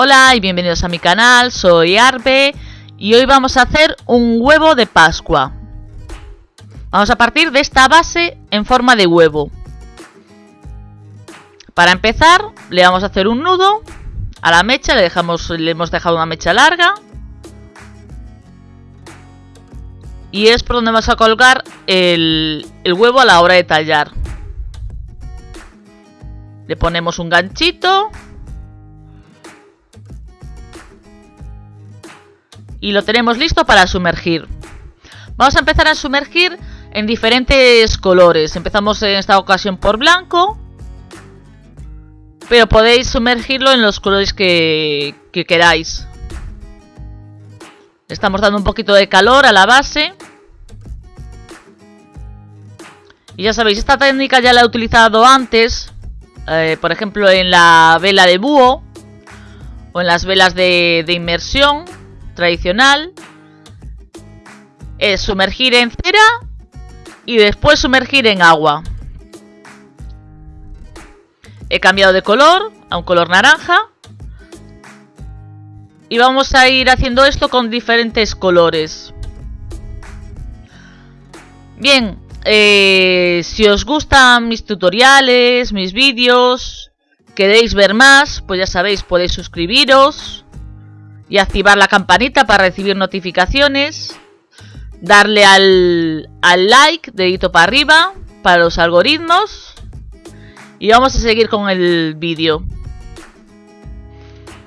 Hola y bienvenidos a mi canal, soy Arbe y hoy vamos a hacer un huevo de pascua. Vamos a partir de esta base en forma de huevo. Para empezar, le vamos a hacer un nudo a la mecha, le, dejamos, le hemos dejado una mecha larga. Y es por donde vamos a colgar el, el huevo a la hora de tallar. Le ponemos un ganchito y lo tenemos listo para sumergir. Vamos a empezar a sumergir en diferentes colores. Empezamos en esta ocasión por blanco. Pero podéis sumergirlo en los colores que, que queráis. Estamos dando un poquito de calor a la base. Y ya sabéis, esta técnica ya la he utilizado antes. Eh, por ejemplo, en la vela de búho. O en las velas de inmersión tradicional es sumergir en cera y después sumergir en agua. He cambiado de color a un color naranja. Y vamos a ir haciendo esto con diferentes colores. Bien, eh, si os gustan mis tutoriales, mis vídeos, queréis ver más, pues ya sabéis, podéis suscribiros y activar la campanita para recibir notificaciones. Darle al, al like, dedito para arriba, para los algoritmos. Y vamos a seguir con el vídeo.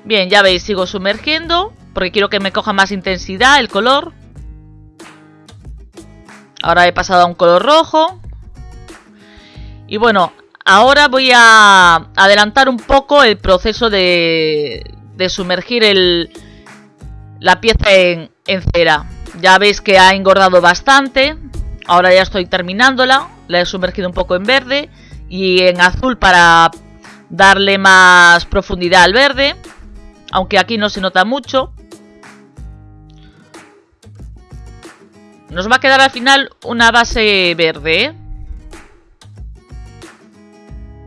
Bien, ya veis, sigo sumergiendo. Porque quiero que me coja más intensidad el color. Ahora he pasado a un color rojo. Y bueno, ahora voy a adelantar un poco el proceso de, de sumergir el, la pieza en, cera. Ya veis que ha engordado bastante. Ahora ya estoy terminándola. La he sumergido un poco en verde y en azul para darle más profundidad al verde. Aunque aquí no se nota mucho. Nos va a quedar al final una base verde. ¿eh?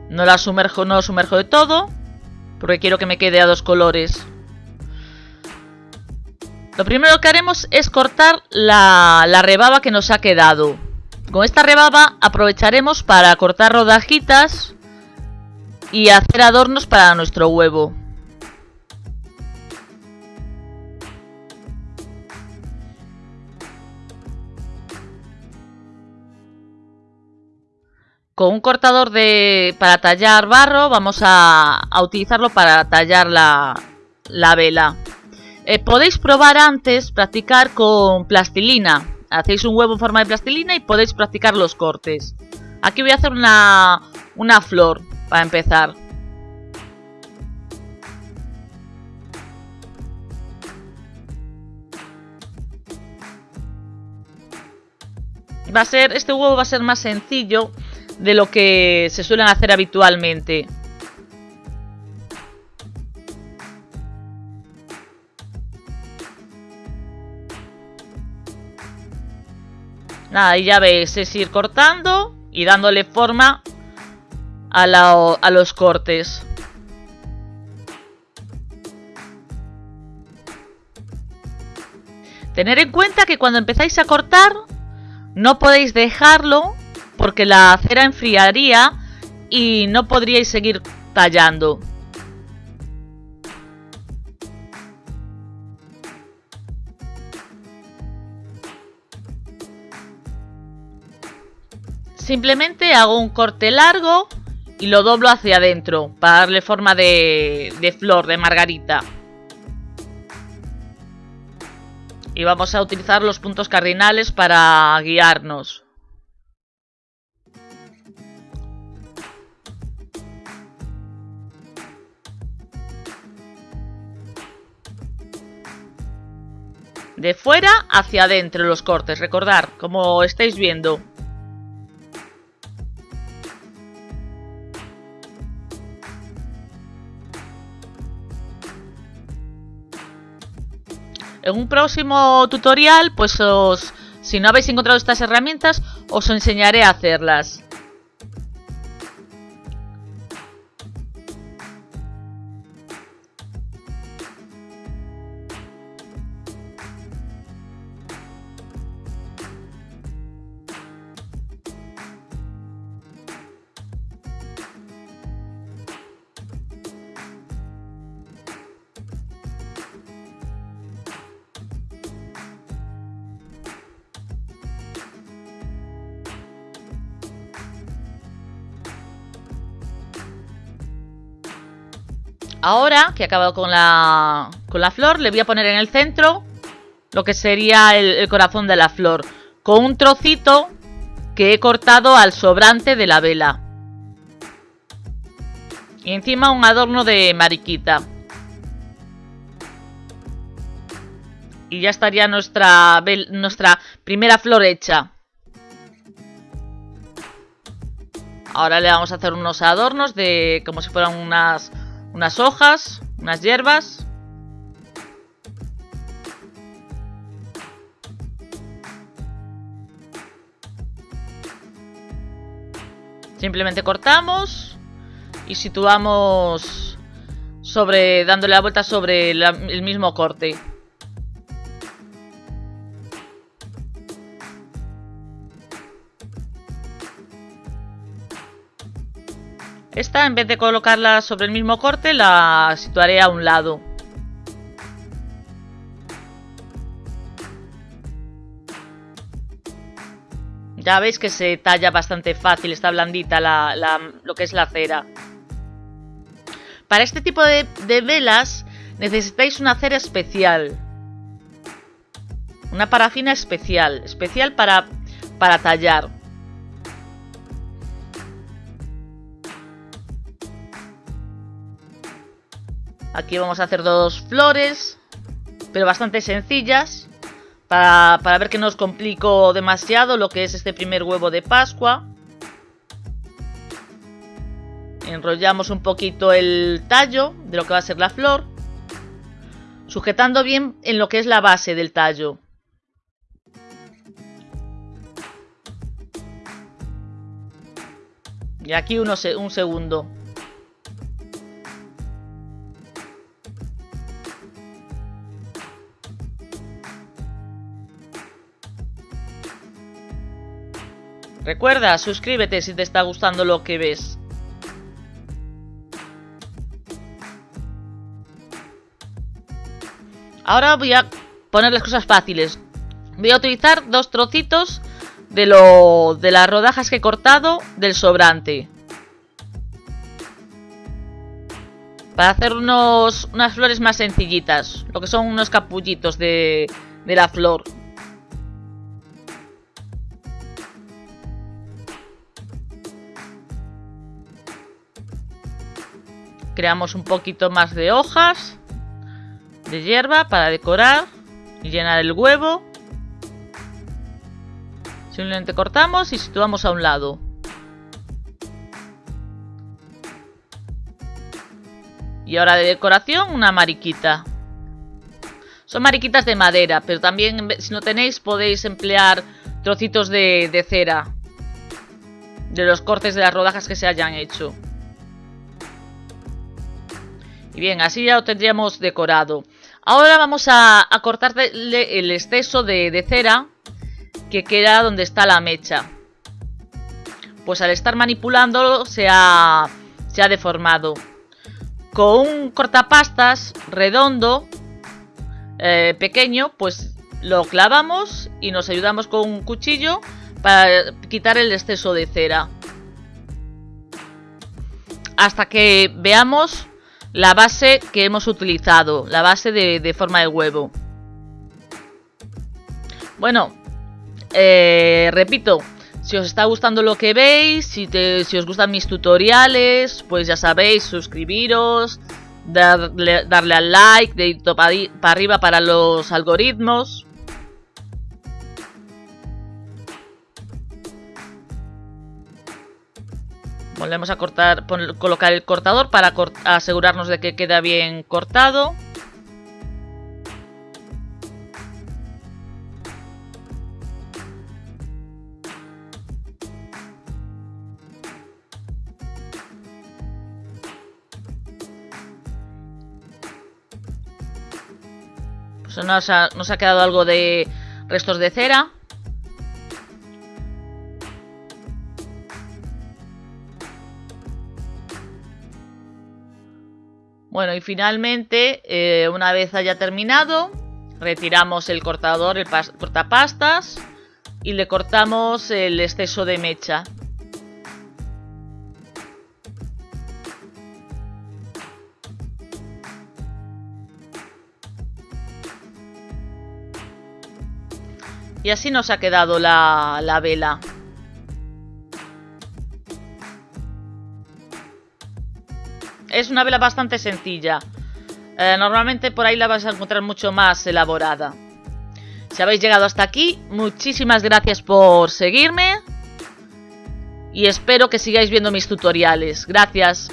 No la sumerjo, no sumerjo de todo. Porque quiero que me quede a dos colores. Lo primero que haremos es cortar la, rebaba que nos ha quedado. Con esta rebaba aprovecharemos para cortar rodajitas y hacer adornos para nuestro huevo. Con un cortador de, para tallar barro vamos a, utilizarlo para tallar la, la vela. Eh, podéis probar antes, practicar con plastilina. Hacéis un huevo en forma de plastilina y podéis practicar los cortes. Aquí voy a hacer una, una flor para empezar. Va a ser, este huevo va a ser más sencillo de lo que se suelen hacer habitualmente. Nada, y ya veis, es ir cortando y dándole forma a, a los cortes. Tener en cuenta que cuando empezáis a cortar no podéis dejarlo porque la cera enfriaría y no podríais seguir tallando. Simplemente hago un corte largo y lo doblo hacia adentro para darle forma de, flor, de margarita. Y vamos a utilizar los puntos cardinales para guiarnos. De fuera hacia adentro los cortes, recordar, como estáis viendo. En un próximo tutorial, pues os, si no habéis encontrado estas herramientas, os enseñaré a hacerlas. Ahora que he acabado con la, con la flor, le voy a poner en el centro lo que sería el, corazón de la flor. Con un trocito que he cortado al sobrante de la vela. Y encima un adorno de mariquita. Y ya estaría nuestra, nuestra primera flor hecha. Ahora le vamos a hacer unos adornos de como si fueran unas unas hojas, unas hierbas. Simplemente cortamos y situamos sobre dándole la vuelta sobre el mismo corte. Esta, en vez de colocarla sobre el mismo corte, la situaré a un lado. Ya veis que se talla bastante fácil, está blandita lo que es la cera. Para este tipo de, velas necesitáis una cera especial. Una parafina especial, especial para, para tallar. Aquí vamos a hacer dos flores, pero bastante sencillas, para, ver que no os complico demasiado lo que es este primer huevo de Pascua. Enrollamos un poquito el tallo de lo que va a ser la flor, sujetando bien en lo que es la base del tallo. Y aquí uno, un segundo. Recuerda, suscríbete si te está gustando lo que ves. Ahora voy a poner las cosas fáciles. Voy a utilizar dos trocitos de, lo, de las rodajas que he cortado del sobrante. Para hacer unos, unas flores más sencillitas. Lo que son unos capullitos de, de la flor. Creamos un poquito más de hojas de hierba para decorar y llenar el huevo. Simplemente cortamos y situamos a un lado. Y ahora de decoración una mariquita. Son mariquitas de madera, pero también si no tenéis podéis emplear trocitos de, cera. De los cortes de las rodajas que se hayan hecho. Y bien, así ya lo tendríamos decorado. Ahora vamos a, cortarle el exceso de, cera que queda donde está la mecha. Pues al estar manipulándolo se ha, se ha deformado. Con un cortapastas redondo, eh, pequeño, pues lo clavamos y nos ayudamos con un cuchillo para quitar el exceso de cera. Hasta que veamos la base que hemos utilizado, la base de, forma de huevo. Bueno, eh, repito, si os está gustando lo que veis, si, si, os gustan mis tutoriales, pues ya sabéis, suscribiros, darle, darle al like, dedito para arriba para los algoritmos. Volvemos a cortar, colocar el cortador para asegurarnos de que queda bien cortado. Pues nos ha quedado algo de restos de cera. Bueno, y finalmente, eh, una vez haya terminado, retiramos el cortador, el cortapastas, y le cortamos el exceso de mecha. Y así nos ha quedado la, la vela. Es una vela bastante sencilla. Eh, normalmente por ahí la vas a encontrar mucho más elaborada. Si habéis llegado hasta aquí, muchísimas gracias por seguirme. Y espero que sigáis viendo mis tutoriales. Gracias.